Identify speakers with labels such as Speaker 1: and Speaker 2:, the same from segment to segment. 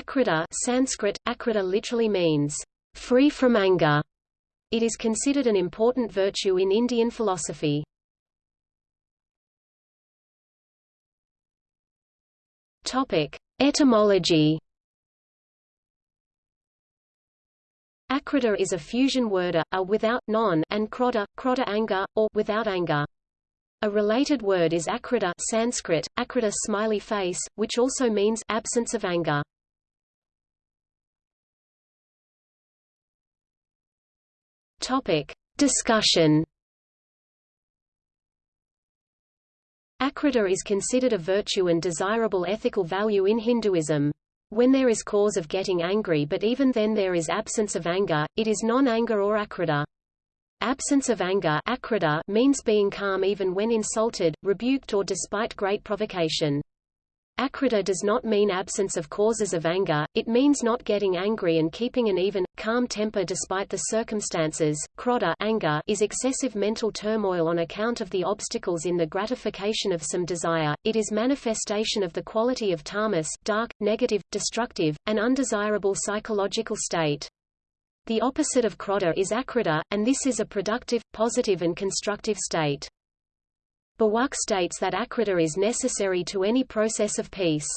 Speaker 1: Akrodha Sanskrit, akrodha literally means, free from anger. It is considered an important virtue in Indian philosophy. Etymology Akrodha is a fusion word a, a without, non, and krodha, krodha anger, or without anger. A related word is akrodha Sanskrit, akrita smiley face, which also means absence of anger. Topic. Discussion Akrodha is considered a virtue and desirable ethical value in Hinduism. When there is cause of getting angry but even then there is absence of anger, it is non-anger or akrodha. Absence of anger akrodha means being calm even when insulted, rebuked or despite great provocation. Akrodha does not mean absence of causes of anger, it means not getting angry and keeping an even, calm temper despite the circumstances. Krodha anger is excessive mental turmoil on account of the obstacles in the gratification of some desire, it is manifestation of the quality of tamas dark, negative, destructive, and undesirable psychological state. The opposite of krodha is akrodha, and this is a productive, positive and constructive state. Bawak states that akrodha is necessary to any process of peace.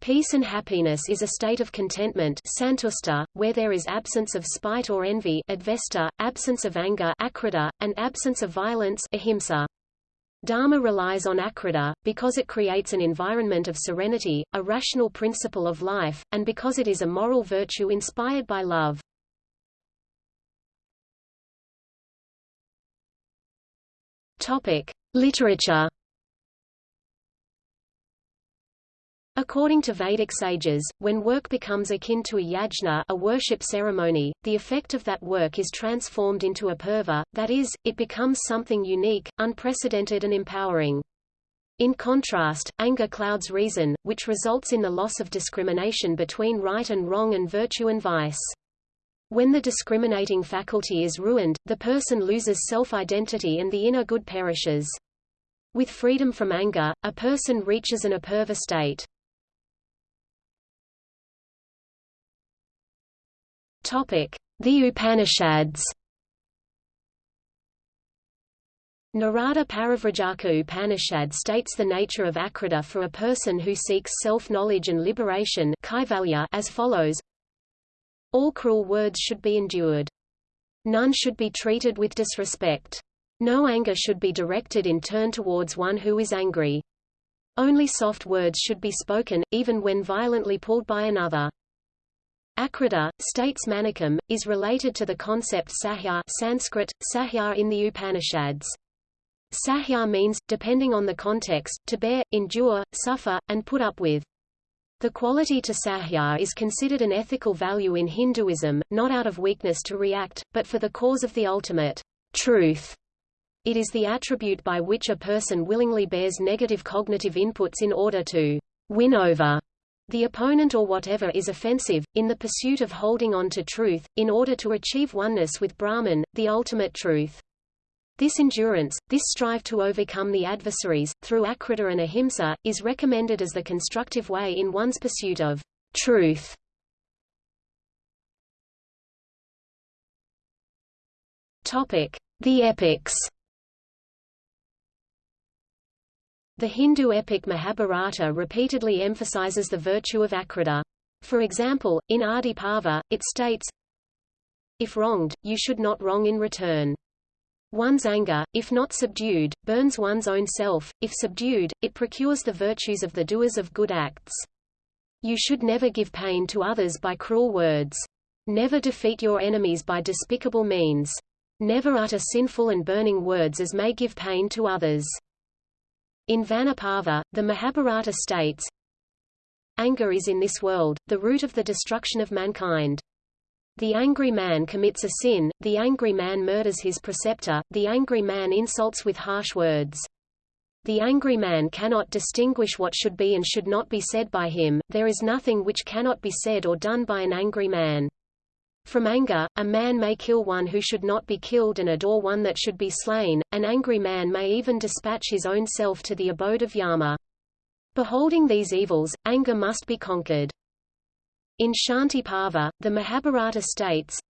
Speaker 1: Peace and happiness is a state of contentment santusta, where there is absence of spite or envy advesta, absence of anger akrodha, and absence of violence ahimsa. Dharma relies on akrodha, because it creates an environment of serenity, a rational principle of life, and because it is a moral virtue inspired by love. Topic. Literature According to Vedic sages, when work becomes akin to a yajna a worship ceremony, the effect of that work is transformed into a purva, that is, it becomes something unique, unprecedented and empowering. In contrast, anger clouds reason, which results in the loss of discrimination between right and wrong and virtue and vice. When the discriminating faculty is ruined, the person loses self-identity and the inner good perishes. With freedom from anger, a person reaches an apurva state. The Upanishads Narada Parivrajaka Upanishad states the nature of akrita for a person who seeks self-knowledge and liberation as follows all cruel words should be endured. None should be treated with disrespect. No anger should be directed in turn towards one who is angry. Only soft words should be spoken, even when violently pulled by another. Akrodha, states Manikam, is related to the concept sahya Sanskrit, sahya in the Upanishads. Sahya means, depending on the context, to bear, endure, suffer, and put up with. The quality to sahya is considered an ethical value in Hinduism, not out of weakness to react, but for the cause of the ultimate truth. It is the attribute by which a person willingly bears negative cognitive inputs in order to win over the opponent or whatever is offensive, in the pursuit of holding on to truth, in order to achieve oneness with Brahman, the ultimate truth. This endurance, this strive to overcome the adversaries, through akrodha and ahimsa, is recommended as the constructive way in one's pursuit of truth. The epics The Hindu epic Mahabharata repeatedly emphasizes the virtue of akrodha. For example, in Adi Parva, it states, If wronged, you should not wrong in return. One's anger, if not subdued, burns one's own self, if subdued, it procures the virtues of the doers of good acts. You should never give pain to others by cruel words. Never defeat your enemies by despicable means. Never utter sinful and burning words as may give pain to others. In Vanaparva, the Mahabharata states, Anger is in this world, the root of the destruction of mankind. The angry man commits a sin, the angry man murders his preceptor, the angry man insults with harsh words. The angry man cannot distinguish what should be and should not be said by him, there is nothing which cannot be said or done by an angry man. From anger, a man may kill one who should not be killed and adore one that should be slain, an angry man may even dispatch his own self to the abode of Yama. Beholding these evils, anger must be conquered. In Shanti Parva, the Mahabharata states,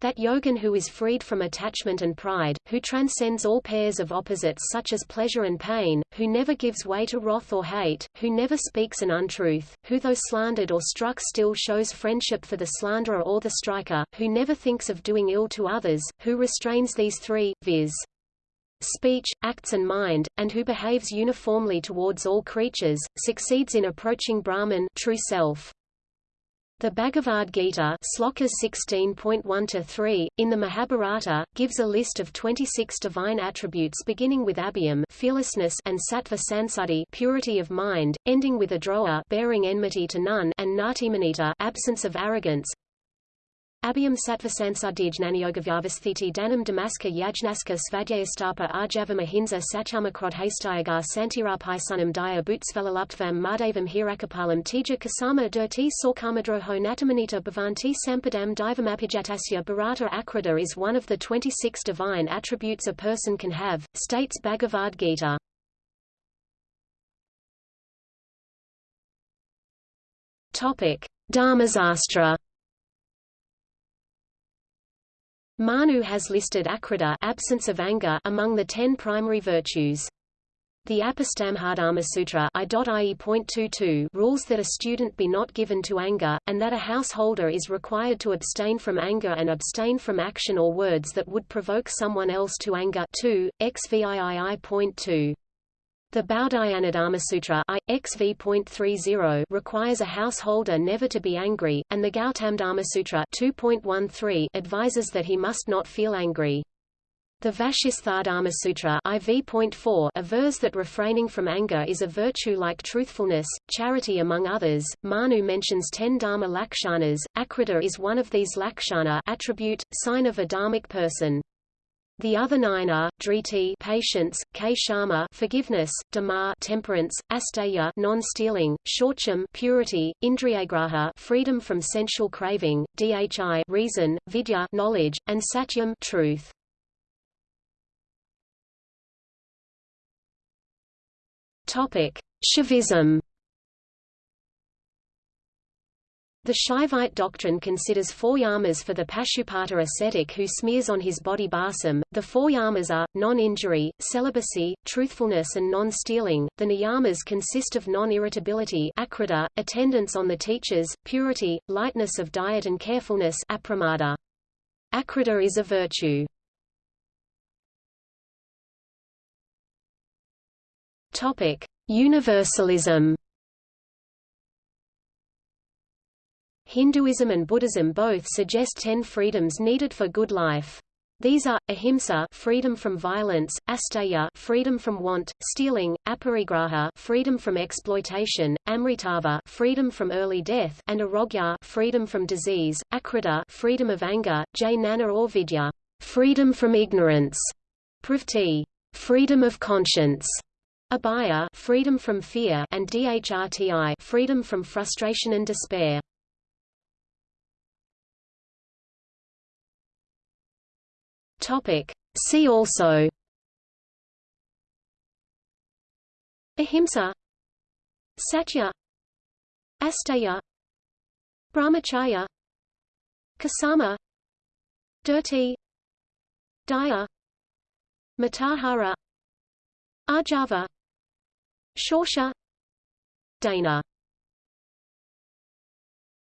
Speaker 1: that yogin who is freed from attachment and pride, who transcends all pairs of opposites such as pleasure and pain, who never gives way to wrath or hate, who never speaks an untruth, who though slandered or struck still shows friendship for the slanderer or the striker, who never thinks of doing ill to others, who restrains these three, viz. speech, acts and mind, and who behaves uniformly towards all creatures, succeeds in approaching Brahman true self. The Bhagavad Gita Slokas 16.1-3, in the Mahabharata, gives a list of 26 divine attributes beginning with abhyam fearlessness and sattva sansuddhi purity of mind, ending with adroha bearing enmity to none and natimanita absence of arrogance, Abhyam sattvasansuddhijnanyogavyavasthiti danam damaska yajnaska svadhyayastapa arjavam ahimsa satyamakrodhastayagar santirapisunam daya bhutsvelaluptvam mardavam hirakapalam tija kasama dirti sorkamadroho natamanita bhavanti sampadam divamapijatasya bharata akrodha is one of the 26 divine attributes a person can have, states Bhagavad Gita. Dharmasastra Manu has listed akrodha absence of anger among the ten primary virtues. The Apastambadharma Sutra rules that a student be not given to anger, and that a householder is required to abstain from anger and abstain from action or words that would provoke someone else to anger 2, XVIII.2. The Baudhayanadharmasutra I, XV.30 requires a householder never to be angry, and the Gautamdharmasutra 2.13 advises that he must not feel angry. The Vashisthadharmasutra IV.4 avers that refraining from anger is a virtue like truthfulness, charity among others. Manu mentions ten dharma lakshanas. Akrodha is one of these lakshana attribute, sign of a dharmic person. The other nine are driti patience, kshama forgiveness, dama temperance, asteya non-stealing, shorcham purity, indriyagraha freedom from sensual craving, dhi reason, vidya knowledge, and satyam truth. Topic: Shaivism. The Shaivite doctrine considers four yamas for the Pashupata ascetic who smears on his body balsam. The four yamas are, non-injury, celibacy, truthfulness and non-stealing. The niyamas consist of non-irritability attendance on the teachers, purity, lightness of diet and carefulness apramada. Akrodha is a virtue. Universalism Hinduism and Buddhism both suggest ten freedoms needed for good life. These are, ahimsa freedom from violence, asteya freedom from want, stealing, aparigraha freedom from exploitation, amritava freedom from early death, and arogya freedom from disease, akrodha freedom of anger, jnana or vidya freedom from ignorance, pravti freedom of conscience, abhaya freedom from fear, and dhrti freedom from frustration and despair. Topic. See also. Ahimsa. Satya. Asteya. Brahmacharya. Kasama. Dirti Daya. Matahara. Arjava Shorsha Dana